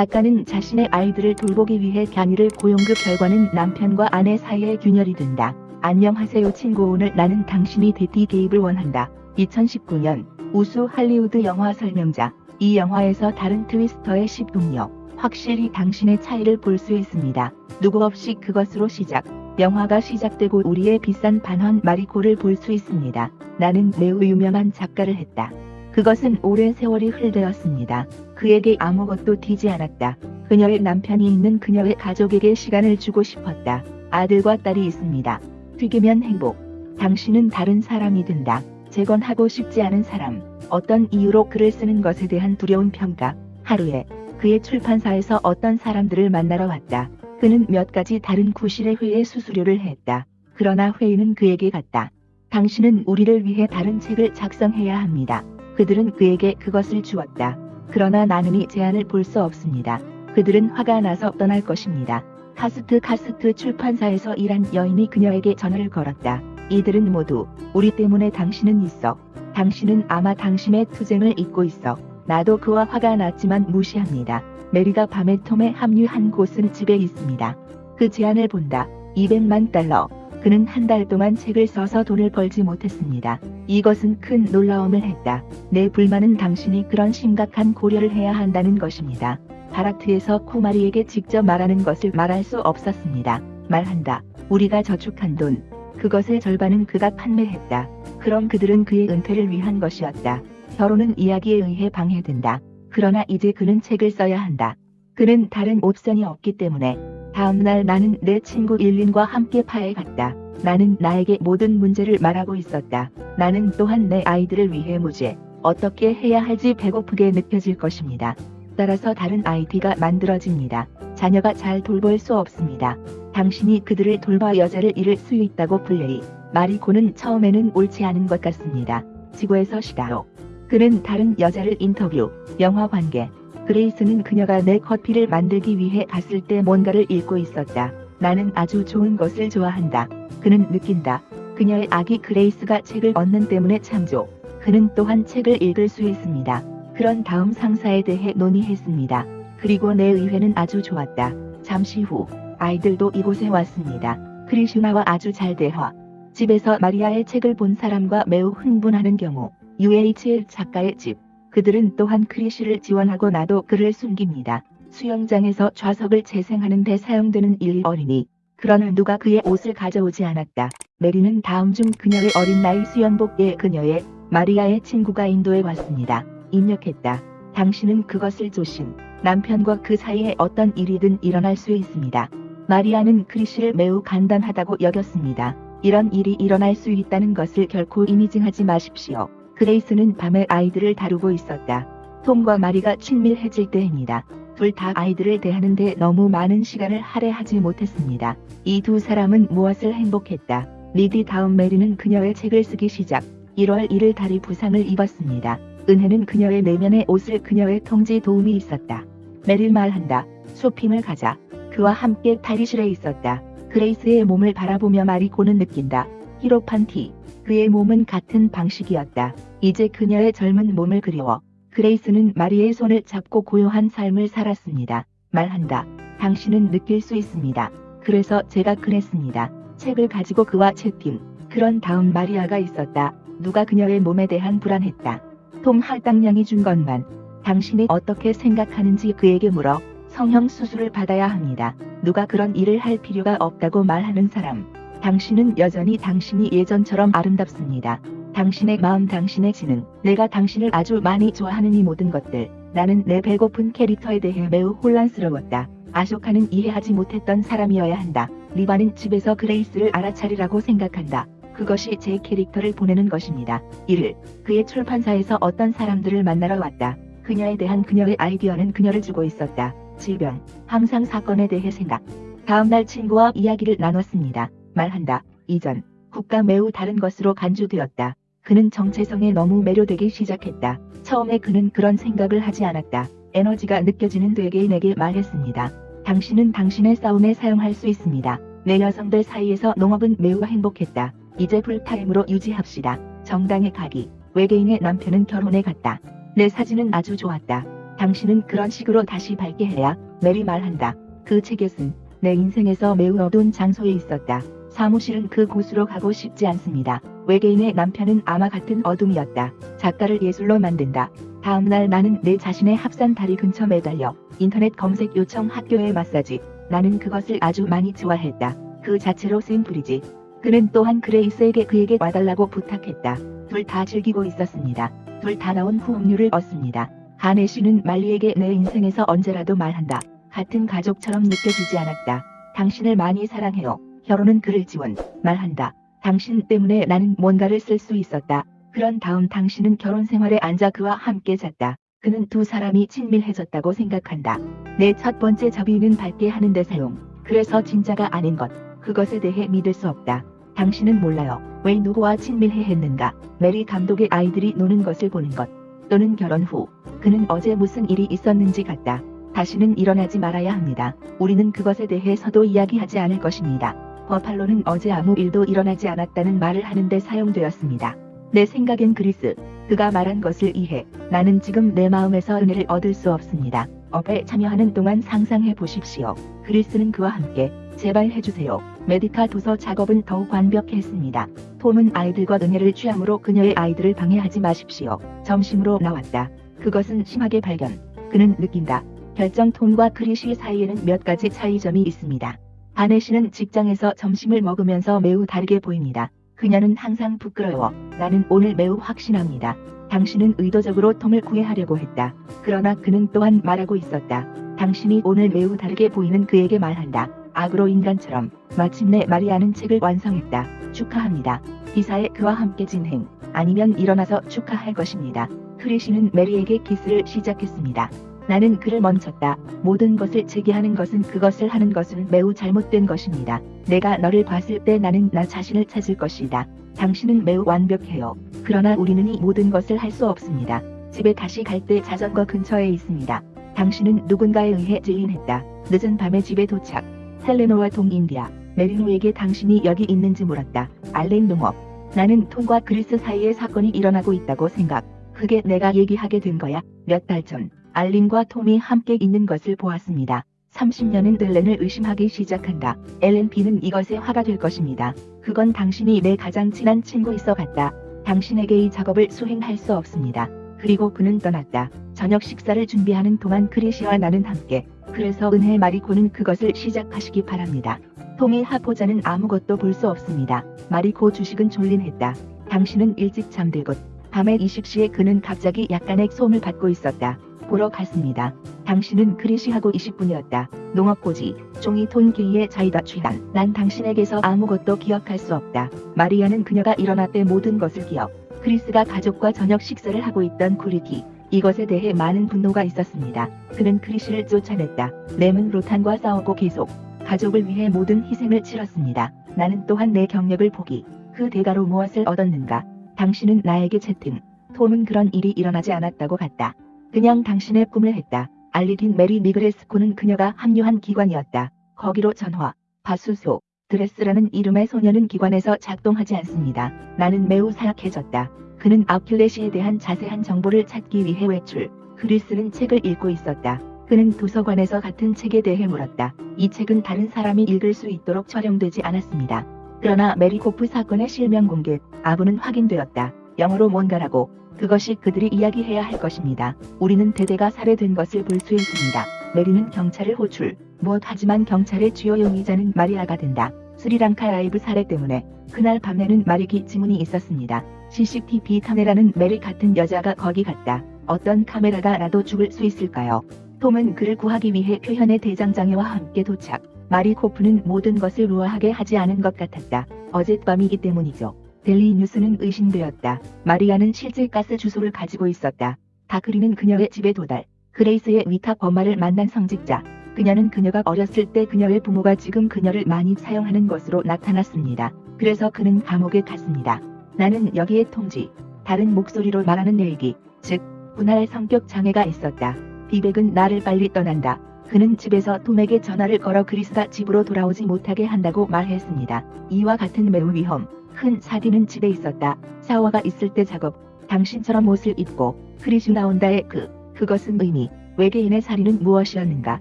작가는 자신의 아이들을 돌보기 위해 견이를 고용 그 결과는 남편과 아내 사이에 균열이 된다. 안녕하세요 친구 오늘 나는 당신이 데티 개입을 원한다. 2019년 우수 할리우드 영화 설명자 이 영화에서 다른 트위스터의 시동력 확실히 당신의 차이를 볼 수 있습니다. 누구 없이 그것으로 시작 영화가 시작되고 우리의 비싼 반환 마리코를 볼 수 있습니다. 나는 매우 유명한 작가를 했다. 그것은 오랜 세월이 흘되었습니다. 그에게 아무것도 튀지 않았다. 그녀의 남편이 있는 그녀의 가족에게 시간을 주고 싶었다. 아들과 딸이 있습니다. 튀기면 행복. 당신은 다른 사람이 된다. 재건하고 싶지 않은 사람. 어떤 이유로 글을 쓰는 것에 대한 두려운 평가. 하루에 그의 출판사에서 어떤 사람들을 만나러 왔다. 그는 몇 가지 다른 구실의 회의 수수료를 했다. 그러나 회의는 그에게 갔다. 당신은 우리를 위해 다른 책을 작성해야 합니다. 그들은 그에게 그것을 주었다. 그러나 나는 이 제안을 볼 수 없습니다. 그들은 화가 나서 떠날 것입니다. 카스트 카스트 출판사에서 일한 여인이 그녀에게 전화를 걸었다. 이들은 모두 우리 때문에 당신은 있어. 당신은 아마 당신의 투쟁을 잊고 있어. 나도 그와 화가 났지만 무시합니다. 메리가 밤에 톰에 합류한 곳은 집에 있습니다. 그 제안을 본다. 200만 달러. 그는 한 달 동안 책을 써서 돈을 벌지 못했습니다. 이것은 큰 놀라움을 했다. 내 불만은 당신이 그런 심각한 고려를 해야 한다는 것입니다. 바락트에서 쿠마리에게 직접 말하는 것을 말할 수 없었습니다. 말한다. 우리가 저축한 돈. 그것의 절반은 그가 판매했다. 그럼 그들은 그의 은퇴를 위한 것이었다. 결혼은 이야기에 의해 방해된다. 그러나 이제 그는 책을 써야 한다. 그는 다른 옵션이 없기 때문에 다음날 나는 내 친구 일린과 함께 파에 갔다. 나는 나에게 모든 문제를 말하고 있었다. 나는 또한 내 아이들을 위해 무죄. 어떻게 해야 할지 배고프게 느껴질 것입니다. 따라서 다른 아이디가 만들어집니다. 자녀가 잘 돌볼 수 없습니다. 당신이 그들을 돌봐 여자를 잃을 수 있다고 플레이. 마리코는 처음에는 옳지 않은 것 같습니다. 지구에서 시다로. 그는 다른 여자를 인터뷰, 영화 관계. 그레이스는 그녀가 내 커피를 만들기 위해 갔을 때 뭔가를 읽고 있었다. 나는 아주 좋은 것을 좋아한다. 그는 느낀다. 그녀의 아기 그레이스가 책을 얻는 때문에 참조. 그는 또한 책을 읽을 수 있습니다. 그런 다음 상사에 대해 논의했습니다. 그리고 내 의회는 아주 좋았다. 잠시 후 아이들도 이곳에 왔습니다. 크리슈나와 아주 잘 대화. 집에서 마리아의 책을 본 사람과 매우 흥분하는 경우 UHL 작가의 집. 그들은 또한 크리쉬를 지원하고 나도 그를 숨깁니다. 수영장에서 좌석을 재생하는 데 사용되는 일 어린이. 그러나 누가 그의 옷을 가져오지 않았다. 메리는 다음 중 그녀의 어린 나이 수영복에 그녀의 마리아의 친구가 인도에 왔습니다. 입력했다. 당신은 그것을 조심. 남편과 그 사이에 어떤 일이든 일어날 수 있습니다. 마리아는 크리쉬를 매우 간단하다고 여겼습니다. 이런 일이 일어날 수 있다는 것을 결코 이미징하지 마십시오. 그레이스는 밤에 아이들을 다루고 있었다. 톰과 마리가 친밀해질 때입니다. 둘 다 아이들을 대하는데 너무 많은 시간을 할애하지 못했습니다. 이 두 사람은 무엇을 행복했다. 리디 다음 메리는 그녀의 책을 쓰기 시작. 1월 1일 다리 부상을 입었습니다. 은혜는 그녀의 내면의 옷을 그녀의 통지 도움이 있었다. 메릴 말한다. 쇼핑을 가자. 그와 함께 탈의실에 있었다. 그레이스의 몸을 바라보며 마리코는 느낀다. 히로판 티. 그의 몸은 같은 방식이었다. 이제 그녀의 젊은 몸을 그리워. 그레이스는 마리의 손을 잡고 고요한 삶을 살았습니다. 말한다. 당신은 느낄 수 있습니다. 그래서 제가 그랬습니다. 책을 가지고 그와 채팅. 그런 다음 마리아가 있었다. 누가 그녀의 몸에 대한 불안했다. 톰 할당량이 준 것만. 당신이 어떻게 생각하는지 그에게 물어. 성형 수술을 받아야 합니다. 누가 그런 일을 할 필요가 없다고 말하는 사람. 당신은 여전히 당신이 예전처럼 아름답습니다. 당신의 마음, 당신의 지능, 내가 당신을 아주 많이 좋아하는 이 모든 것들. 나는 내 배고픈 캐릭터에 대해 매우 혼란스러웠다. 아쇼카는 이해하지 못했던 사람이어야 한다. 리바는 집에서 그레이스를 알아차리라고 생각한다. 그것이 제 캐릭터를 보내는 것입니다. 1일, 그의 출판사에서 어떤 사람들을 만나러 왔다. 그녀에 대한 그녀의 아이디어는 그녀를 주고 있었다. 질병, 항상 사건에 대해 생각. 다음날 친구와 이야기를 나눴습니다. 말한다. 이전, 국가 매우 다른 것으로 간주되었다. 그는 정체성에 너무 매료되기 시작했다. 처음에 그는 그런 생각을 하지 않았다. 에너지가 느껴지는 내게 말했습니다. 당신은 당신의 싸움에 사용할 수 있습니다. 내 여성들 사이에서 농업은 매우 행복했다. 이제 풀타임으로 유지합시다. 정당에 가기. 외계인의 남편은 결혼에 갔다. 내 사진은 아주 좋았다. 당신은 그런 식으로 다시 밝게 해야 메리 말한다. 그 책겟은 내 인생에서 매우 어두운 장소에 있었다. 사무실은 그 곳으로 가고 싶지 않습니다. 외계인의 남편은 아마 같은 어둠이었다. 작가를 예술로 만든다. 다음날 나는 내 자신의 합산 다리 근처 매달려 인터넷 검색 요청 학교의 마사지. 나는 그것을 아주 많이 좋아했다. 그 자체로 불이지. 그는 또한 그레이스에게 그에게 와달라고 부탁했다. 둘 다 즐기고 있었습니다. 둘 다 나온 후음료를 얻습니다. 하네 씨는 말리에게 내 인생에서 언제라도 말한다. 같은 가족처럼 느껴지지 않았다. 당신을 많이 사랑해요. 혀로는 그를 지원, 말한다. 당신 때문에 나는 뭔가를 쓸 수 있었다. 그런 다음 당신은 결혼 생활에 앉아 그와 함께 잤다. 그는 두 사람이 친밀해졌다고 생각한다. 내 첫 번째 자비는 밝게 하는 데 사용. 그래서 진짜가 아닌 것. 그것에 대해 믿을 수 없다. 당신은 몰라요. 왜 누구와 친밀해 했는가. 메리 감독의 아이들이 노는 것을 보는 것. 또는 결혼 후. 그는 어제 무슨 일이 있었는지 같다. 다시는 일어나지 말아야 합니다. 우리는 그것에 대해서도 이야기하지 않을 것입니다. 버팔로는 어제 아무 일도 일어나지 않았다는 말을 하는데 사용되었습니다. 내 생각엔 그리스, 그가 말한 것을 이해. 나는 지금 내 마음에서 은혜를 얻을 수 없습니다. 업에 참여하는 동안 상상해 보십시오. 그리스는 그와 함께 제발 해주세요. 메디카 도서 작업은 더욱 완벽했습니다. 톰은 아이들과 은혜를 취함으로 그녀의 아이들을 방해하지 마십시오. 점심으로 나왔다. 그것은 심하게 발견. 그는 느낀다. 결정 톰과 크리시 사이에는 몇 가지 차이점이 있습니다. 아내 씨는 직장에서 점심을 먹으면서 매우 다르게 보입니다. 그녀는 항상 부끄러워. 나는 오늘 매우 확신합니다. 당신은 의도적으로 톰을 구애하려고 했다. 그러나 그는 또한 말하고 있었다. 당신이 오늘 매우 다르게 보이는 그에게 말한다. 악으로 인간처럼 마침내 마리아는 책을 완성했다. 축하합니다. 기사에 그와 함께 진행 아니면 일어나서 축하할 것입니다. 크리시는 메리에게 키스를 시작했습니다. 나는 그를 멈췄다. 모든 것을 제기하는 것은 그것을 하는 것은 매우 잘못된 것입니다. 내가 너를 봤을 때 나는 나 자신을 찾을 것이다. 당신은 매우 완벽해요. 그러나 우리는 이 모든 것을 할 수 없습니다. 집에 다시 갈 때 자전거 근처에 있습니다. 당신은 누군가에 의해 질린했다. 늦은 밤에 집에 도착. 헬레노와 동인디아, 메리노에게 당신이 여기 있는지 물었다. 알렌 농업. 나는 톰과 그리스 사이에 사건이 일어나고 있다고 생각. 그게 내가 얘기하게 된 거야. 몇 달 전. 알린과 톰이 함께 있는 것을 보았습니다. 30년은 델렌을 의심하기 시작한다. 엘렌피는 이것에 화가 될 것입니다. 그건 당신이 내 가장 친한 친구 있어 갔다. 당신에게 이 작업을 수행할 수 없습니다. 그리고 그는 떠났다. 저녁 식사를 준비하는 동안 크리시와 나는 함께. 그래서 은혜 마리코는 그것을 시작하시기 바랍니다. 톰이 하포자는 아무것도 볼 수 없습니다. 마리코 주식은 졸린했다. 당신은 일찍 잠들고 밤에 20시에 그는 갑자기 약간의 소음을 받고 있었다. 보러 갔습니다. 당신은 크리시하고 20분이었다. 농업고지, 종이 톤케이의 자이다 취한. 난 당신에게서 아무것도 기억할 수 없다. 마리아는 그녀가 일어날 때 모든 것을 기억. 크리스가 가족과 저녁 식사를 하고 있던 쿠리티. 이것에 대해 많은 분노가 있었습니다. 그는 크리시를 쫓아냈다. 램은 로탄과 싸우고 계속 가족을 위해 모든 희생을 치렀습니다. 나는 또한 내 경력을 포기. 그 대가로 무엇을 얻었는가? 당신은 나에게 채팅. 톰은 그런 일이 일어나지 않았다고 갔다. 그냥 당신의 꿈을 했다. 알리딘 메리 미그레스코는 그녀가 합류한 기관이었다. 거기로 전화, 바수소, 드레스라는 이름의 소녀는 기관에서 작동하지 않습니다. 나는 매우 사약해졌다. 그는 아킬레시에 대한 자세한 정보를 찾기 위해 외출. 그리스는 책을 읽고 있었다. 그는 도서관에서 같은 책에 대해 물었다. 이 책은 다른 사람이 읽을 수 있도록 촬영되지 않았습니다. 그러나 메리코프 사건의 실명 공개, 아부는 확인되었다. 영어로 뭔가라고 그것이 그들이 이야기해야 할 것입니다. 우리는 대대가 살해된 것을 볼 수 있습니다. 메리는 경찰을 호출. 무엇 하지만 경찰의 주요 용의자는 마리아가 된다. 스리랑카 라이브 살해 때문에 그날 밤에는 마리기 지문이 있었습니다. CCTV 카메라는 메리 같은 여자가 거기 갔다. 어떤 카메라가 나도 죽을 수 있을까요? 톰은 그를 구하기 위해 표현의 대장장애와 함께 도착. 마리 코프는 모든 것을 우아하게 하지 않은 것 같았다. 어젯밤이기 때문이죠. 델리 뉴스는 의심되었다. 마리아는 실제 가스 주소를 가지고 있었다. 다크리는 그녀의 집에 도달. 그레이스의 위탁 엄마를 만난 성직자. 그녀는 그녀가 어렸을 때 그녀의 부모가 지금 그녀를 많이 사용하는 것으로 나타났습니다. 그래서 그는 감옥에 갔습니다. 나는 여기에 통지. 다른 목소리로 말하는 내기. 즉, 분할 성격 장애가 있었다. 비백은 나를 빨리 떠난다. 그는 집에서 톰에게 전화를 걸어 그리스가 집으로 돌아오지 못하게 한다고 말했습니다. 이와 같은 매우 위험. 큰 사디는 집에 있었다. 샤워가 있을 때 작업. 당신처럼 옷을 입고 크리슈 나온다의 그, 그것은 의미. 외계인의 살인은 무엇이었는가?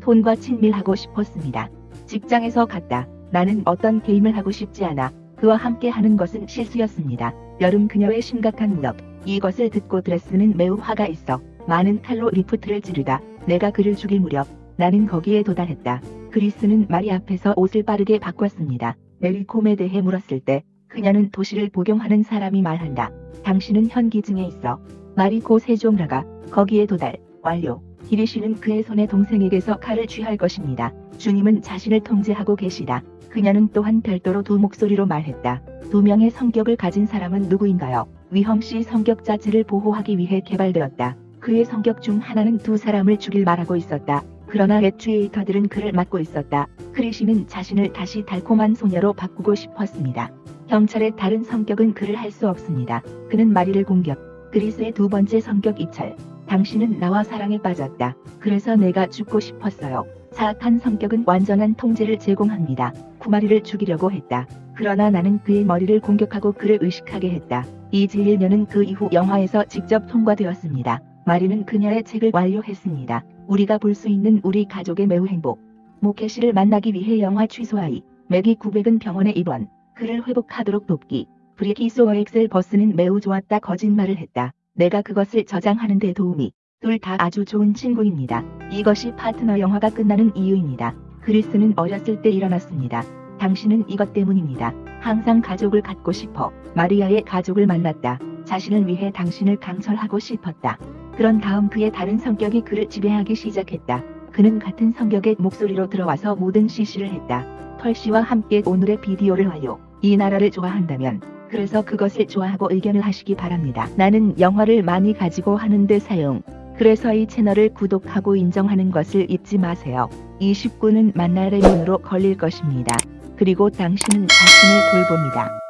톤과 친밀하고 싶었습니다. 직장에서 갔다. 나는 어떤 게임을 하고 싶지 않아. 그와 함께 하는 것은 실수였습니다. 여름 그녀의 심각한 무력. 이것을 듣고 드레스는 매우 화가 있어 많은 칼로 리프트를 찌르다 내가 그를 죽일 무렵 나는 거기에 도달했다. 그리스는 마리 앞에서 옷을 빠르게 바꿨습니다. 메리콤에 대해 물었을 때 그녀는 도시를 복용하는 사람이 말한다. 당신은 현기증에 있어. 마리 고 세종라가 거기에 도달 완료. 기리시는 그의 손에 동생에게서 칼을 쥐할 것입니다. 주님은 자신을 통제하고 계시다. 그녀는 또한 별도로 두 목소리로 말했다. 두 명의 성격을 가진 사람은 누구인가요? 위험시 성격 자체를 보호하기 위해 개발되었다. 그의 성격 중 하나는 두 사람을 죽일 말하고 있었다. 그러나 애추에이터들은 그를 막고 있었다. 크리시는 자신을 다시 달콤한 소녀로 바꾸고 싶었습니다. 경찰의 다른 성격은 그를 할 수 없습니다. 그는 마리를 공격. 그리스의 두 번째 성격 이철. 당신은 나와 사랑에 빠졌다. 그래서 내가 죽고 싶었어요. 사악한 성격은 완전한 통제를 제공합니다. 구마리를 죽이려고 했다. 그러나 나는 그의 머리를 공격하고 그를 의식하게 했다. 이 제1년은 그 이후 영화에서 직접 통과되었습니다. 마리는 그녀의 책을 완료했습니다. 우리가 볼 수 있는 우리 가족의 매우 행복. 모케시를 만나기 위해 영화 취소하이. 맥이 900은 병원에 입원. 그를 회복하도록 돕기. 브리키 소어 엑셀 버스는 매우 좋았다 거짓말을 했다. 내가 그것을 저장하는 데 도움이. 둘 다 아주 좋은 친구입니다. 이것이 파트너 영화가 끝나는 이유입니다. 그리스는 어렸을 때 일어났습니다. 당신은 이것 때문입니다. 항상 가족을 갖고 싶어 마리아의 가족을 만났다. 자신을 위해 당신을 강철하고 싶었다. 그런 다음 그의 다른 성격이 그를 지배하기 시작했다. 그는 같은 성격의 목소리로 들어와서 모든 시시를 했다. 펄씨와 함께 오늘의 비디오를 완료. 이 나라를 좋아한다면 그래서 그것을 좋아하고 의견을 하시기 바랍니다. 나는 영화를 많이 가지고 하는데 사용. 그래서 이 채널을 구독하고 인정하는 것을 잊지 마세요. 29는 만날의 문으로 걸릴 것입니다. 그리고 당신은 자신을 돌봅니다.